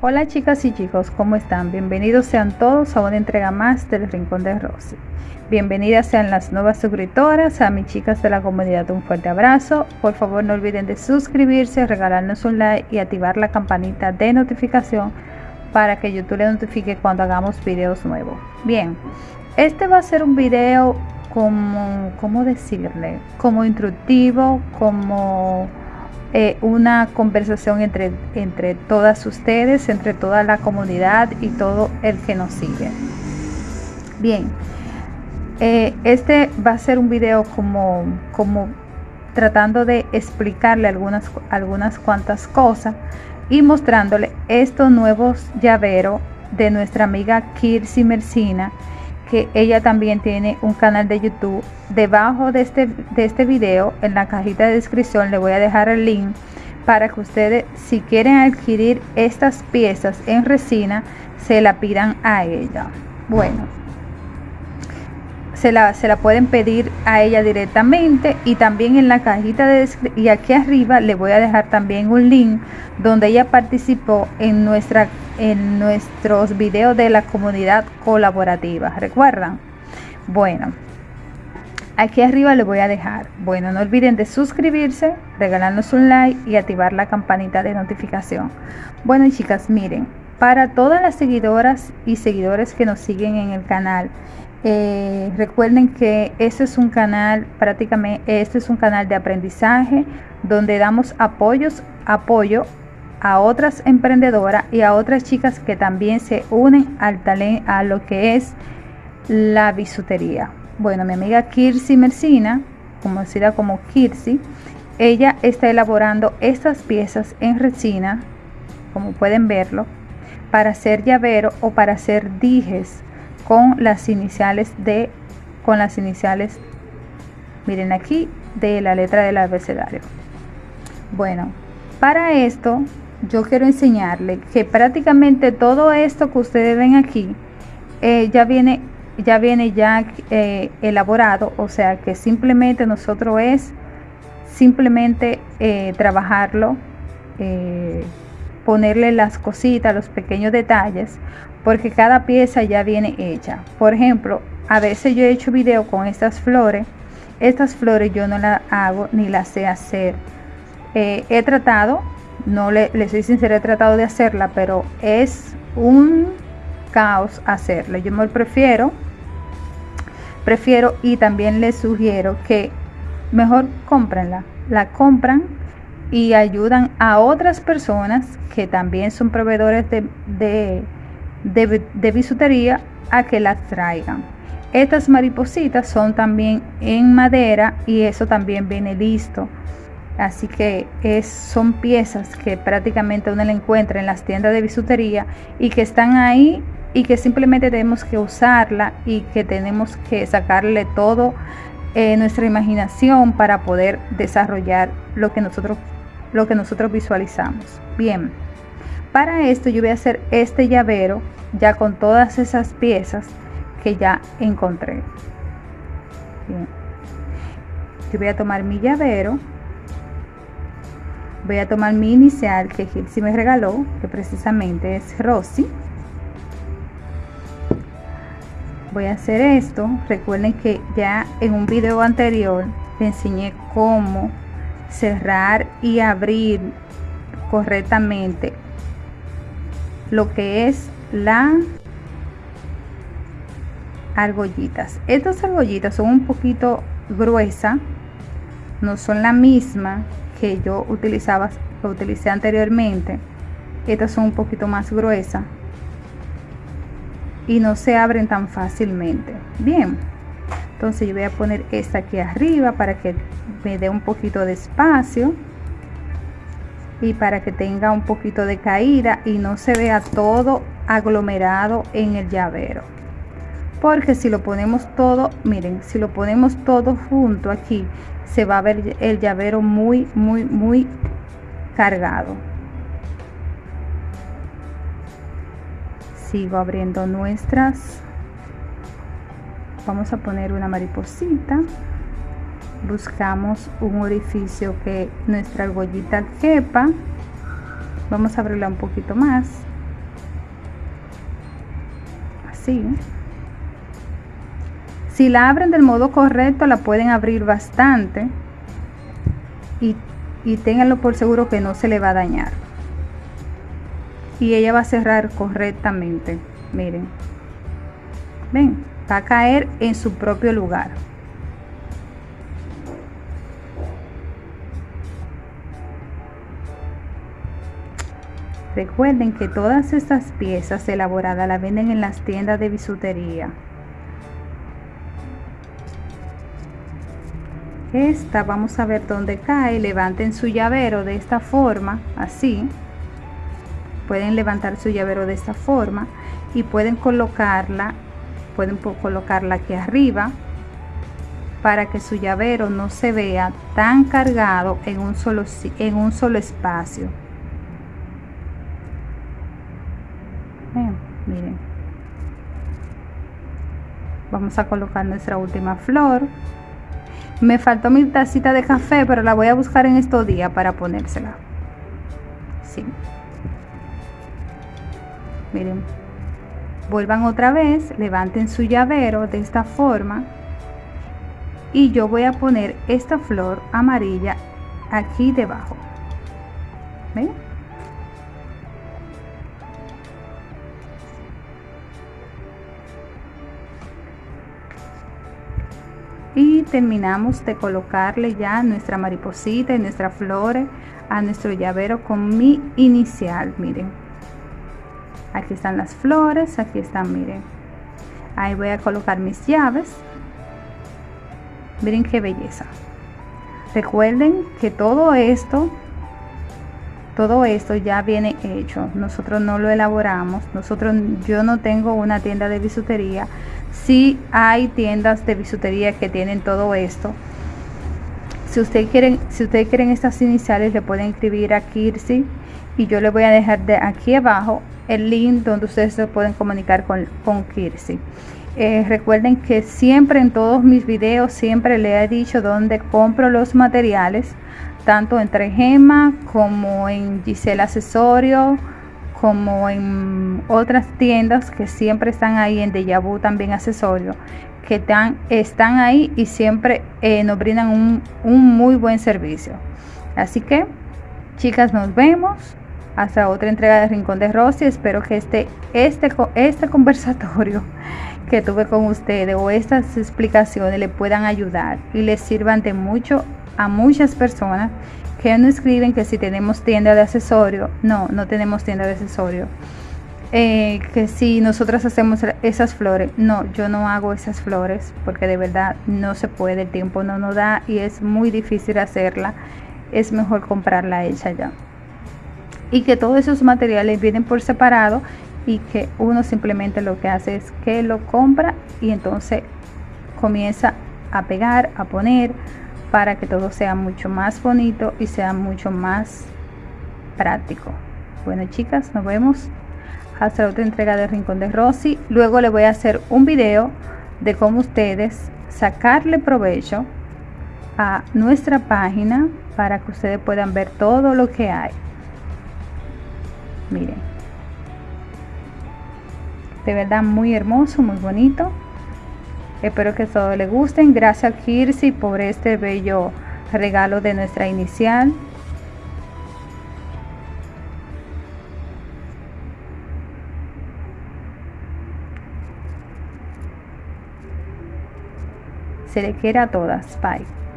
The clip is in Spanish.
Hola chicas y chicos, ¿cómo están? Bienvenidos sean todos a una entrega más del Rincón de Rosy. Bienvenidas sean las nuevas suscriptoras, a mis chicas de la comunidad un fuerte abrazo. Por favor no olviden de suscribirse, regalarnos un like y activar la campanita de notificación para que YouTube le notifique cuando hagamos videos nuevos. Bien, este va a ser un video como, ¿cómo decirle? Como instructivo, como eh, una conversación entre, entre todas ustedes, entre toda la comunidad y todo el que nos sigue. Bien, eh, este va a ser un video como, como tratando de explicarle algunas, algunas cuantas cosas y mostrándole estos nuevos llaveros de nuestra amiga Kirsi Mercina que ella también tiene un canal de YouTube. Debajo de este, de este video, en la cajita de descripción, le voy a dejar el link para que ustedes, si quieren adquirir estas piezas en resina, se la pidan a ella. Bueno, se la, se la pueden pedir a ella directamente y también en la cajita de y aquí arriba le voy a dejar también un link donde ella participó en nuestra en nuestros videos de la comunidad colaborativa recuerdan bueno aquí arriba le voy a dejar. Bueno no olviden de suscribirse regalarnos un like y activar la campanita de notificación. Bueno chicas miren para todas las seguidoras y seguidores que nos siguen en el canal eh, recuerden que este es un canal prácticamente este es un canal de aprendizaje donde damos apoyos apoyo a otras emprendedoras y a otras chicas que también se unen al talento a lo que es la bisutería. Bueno mi amiga Kirsi Mercina conocida como Kirsi ella está elaborando estas piezas en resina como pueden verlo para hacer llavero o para hacer dijes con las iniciales de con las iniciales miren aquí de la letra del abecedario. Bueno para esto yo quiero enseñarle que prácticamente todo esto que ustedes ven aquí eh, ya viene ya viene ya eh, elaborado o sea que simplemente nosotros es simplemente eh, trabajarlo ponerle las cositas los pequeños detalles porque cada pieza ya viene hecha. Por ejemplo, a veces yo he hecho video con estas flores. Estas flores yo no las hago ni las sé hacer. Eh, he tratado, no le, soy sincera, he tratado de hacerla, pero es un caos hacerla. Yo me prefiero, prefiero y también les sugiero que mejor cómprenla. La compran y ayudan a otras personas que también son proveedores de de, bisutería a que las traigan. Estas maripositas son también en madera y eso también viene listo. Así que es, son piezas que prácticamente uno le encuentra en las tiendas de bisutería y que están ahí y que simplemente tenemos que usarla y que tenemos que sacarle todo eh, nuestra imaginación para poder desarrollar lo que nosotros lo que nosotros visualizamos. Bien. Para esto yo voy a hacer este llavero ya con todas esas piezas que ya encontré. Yo voy a tomar mi llavero. Voy a tomar mi inicial que Gilsi me regaló, que precisamente es Rosy. Voy a hacer esto. Recuerden que ya en un video anterior te enseñé cómo cerrar y abrir correctamente lo que es la argollitas. Estas argollitas son un poquito gruesa no son la misma que yo utilizaba que utilicé anteriormente. Estas son un poquito más gruesas y no se abren tan fácilmente. Bien entonces yo voy a poner esta aquí arriba para que me dé un poquito de espacio y para que tenga un poquito de caída y no se vea todo aglomerado en el llavero. Porque si lo ponemos todo miren si lo ponemos todo junto aquí se va a ver el llavero muy muy muy cargado. Sigo abriendo nuestras vamos a poner una mariposita. Buscamos un orificio que nuestra argollita quepa. Vamos a abrirla un poquito más. Así. Si la abren del modo correcto la pueden abrir bastante. Y, y por seguro que no se le va a dañar. Y ella va a cerrar correctamente. Miren. Ven va a caer en su propio lugar Recuerden que todas estas piezas elaboradas las venden en las tiendas de bisutería. Esta vamos a ver dónde cae. Levanten su llavero de esta forma, así. Pueden levantar su llavero de esta forma y pueden colocarla, pueden colocarla aquí arriba para que su llavero no se vea tan cargado en un solo, en un solo espacio. miren vamos a colocar nuestra última flor me faltó mi tacita de café pero la voy a buscar en estos días para ponérsela sí. miren vuelvan otra vez levanten su llavero de esta forma y yo voy a poner esta flor amarilla aquí debajo ¿Ven? y terminamos de colocarle ya nuestra mariposita y nuestra flores a nuestro llavero con mi inicial miren aquí están las flores aquí están miren. Ahí voy a colocar mis llaves. Miren qué belleza. Recuerden que todo esto todo esto ya viene hecho. Nosotros no lo elaboramos. Nosotros yo no tengo una tienda de bisutería. Si hay tiendas de bisutería que tienen todo esto. Si ustedes quieren si ustedes quieren estas iniciales le pueden escribir a Kirsi y yo le voy a dejar de aquí abajo el link donde ustedes se pueden comunicar con, con Kirsi. Eh, recuerden que siempre en todos mis videos siempre le he dicho dónde compro los materiales tanto entre Gema como en Gisela Accesorio como en otras tiendas que siempre están ahí en Deja Vu también accesorio que están, están ahí y siempre eh, nos brindan un, un, muy buen servicio. Así que chicas nos vemos hasta otra entrega de Rincón de Rosy espero que este, este, este conversatorio que tuve con ustedes o estas explicaciones le puedan ayudar y les sirvan de mucho a muchas personas que nos escriben que si tenemos tienda de accesorio, no, no tenemos tienda de accesorio. Eh, que si nosotras hacemos esas flores, no, yo no hago esas flores porque de verdad no se puede, el tiempo no nos da y es muy difícil hacerla. Es mejor comprarla hecha ya. Y que todos esos materiales vienen por separado y que uno simplemente lo que hace es que lo compra y entonces comienza a pegar, a poner, para que todo sea mucho más bonito y sea mucho más práctico. Bueno chicas, nos vemos hasta la otra entrega de Rincón de Rosy. Luego le voy a hacer un video de cómo ustedes sacarle provecho a nuestra página para que ustedes puedan ver todo lo que hay. Miren. De verdad muy hermoso, muy bonito. Espero que todo les gusten. Gracias Kirsi por este bello regalo de nuestra inicial. Se le quiere a todas. Bye.